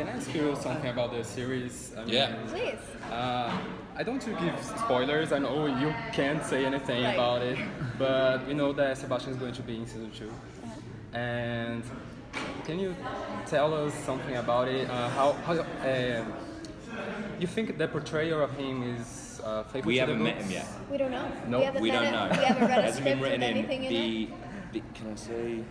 can I ask you something about the series? I mean, Yeah. Please. Uh, I don't want to give spoilers. I know you can't say anything Right. about it, but we know that Sebastian is going to be in season 2 And can you tell us something about it? Uh, how how uh, you think the portrayal of him is uh, faithful We haven't the met him yet. We don't know. No, we, We don't know. We haven't read a Hasn't been written in anything in the, it. the. Can I say?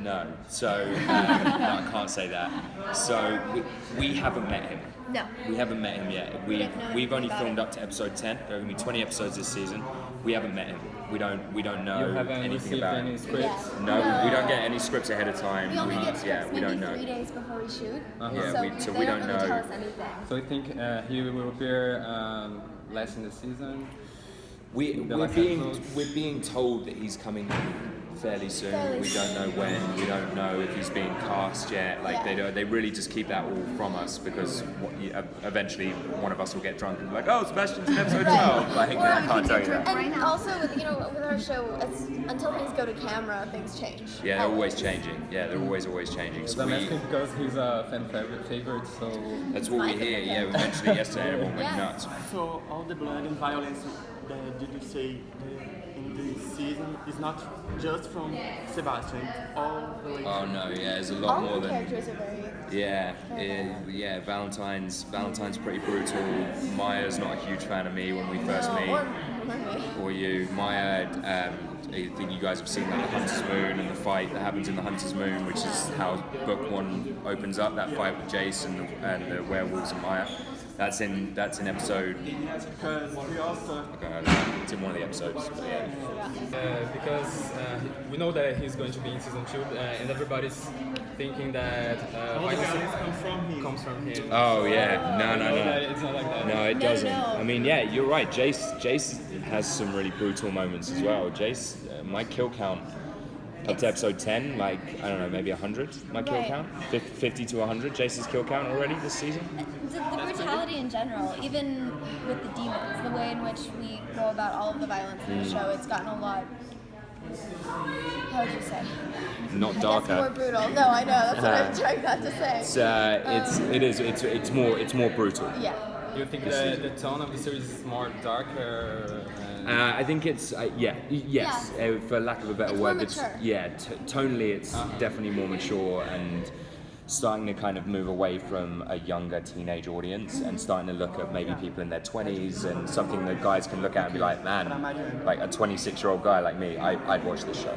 No. So uh, no, I can't say that. So we, we haven't met him. No. We haven't met him yet. We don't know we've only filmed about up to episode ten. There are gonna be twenty episodes this season. We haven't met him. We don't we don't know You haven't anything about any him. scripts. Yeah. No, we don't get any scripts ahead of time. We only get yeah, scripts we maybe don't know. three days before we shoot. Uh-huh. Yeah, so, we- so we don't don't know. tell us anything. So you think uh, he will appear um, less in the season? We, The we're last being we're being told that he's coming fairly soon. Fairly we don't know when. We don't know if he's being cast yet. Like they Yeah. don't. They really just keep that all from us because what, you- uh, eventually one of us will get drunk and be like, "Oh, Sebastian's in episode 12. Like Or I we can't can tell get you drunk. that. And also, with, you know, with our show, it's, until things go to camera, things change. Yeah, they're always changing. Yeah, they're always always changing. So I'm we, asking because he's a fan favorite, favorite so that's what we hear. Yeah, we mentioned it yesterday. and Everyone went Yes. nuts. So all the blood and violence that did you say uh, in this season is not just from Sebastian, all the. Oh no, yeah, there's a lot All more the than. characters are very. Yeah, yeah, yeah. Valentine's Valentine's pretty brutal. Maia's not a huge fan of me when we first No, meet. or, or you. Maia, um, I think you guys have seen like, the Hunter's Moon and the fight that happens in the Hunter's Moon, which is how book one opens up. That fight with Jace and the, and the werewolves and Maia. That's in that's in episode. Yes, because we Uh, it's in one of the episodes. But yeah. Uh, because uh, we know that he's going to be in season two, uh, and everybody's thinking that uh, all the Violence violence comes from him. comes from him. Oh yeah, no, no, We know that no. It's not like that. No, it doesn't. no. I mean, yeah, you're right. Jace, Jace has some really brutal moments as well. Jace, uh, my kill count up to episode 10, like, I don't know, maybe 100, my kill Right. count? 50 to 100, Jace's kill count already this season? The, the brutality in general, even with the demons, the way in which we go about all of the violence in Mm. the show, it's gotten a lot. How would you say? Not I guess darker. more brutal. No, I know. That's what I'm Uh, trying not to say. It's, uh, it's, it is, it's, it's more, it's more brutal. yeah. Do you think that the tone of the series is more darker? Uh, I think it's uh, yeah yes Yeah. uh, for lack of a better It's more word it's mature. yeah t- tonally it's definitely more mature and starting to kind of move away from a younger teenage audience and starting to look at maybe people in their 20s and something that guys can look at and be like man like a 26 year old guy like me I, I'd watch this show